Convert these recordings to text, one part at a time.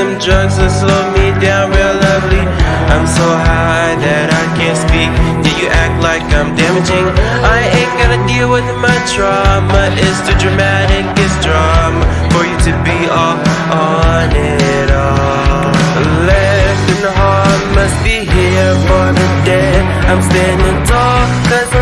them drugs will slow me down real lovely. I'm so high that I can't speak. Yeah, you act like I'm damaging. I ain't gotta deal with my trauma. It's too dramatic, it's drama for you to be all on it all. The heart must be here for the dead. I'm standing tall, cause I'm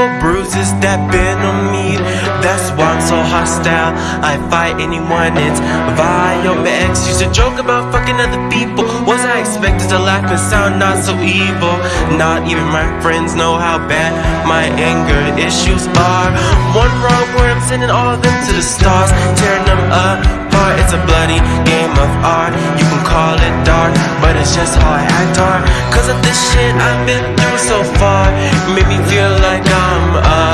physical bruises that been on me. That's why I'm so hostile. I fight anyone, it's vile. My ex used to joke about fucking other people. Was I expected to laugh and sound not so evil? Not even my friends know how bad my anger issues are. One wrong word, I'm sending all of them to the stars, tearing them apart. It's a bloody game of art. You can call it dark, but it's just how I act hard. Cause of this shit I've been through so far, made me feel like I'm a hard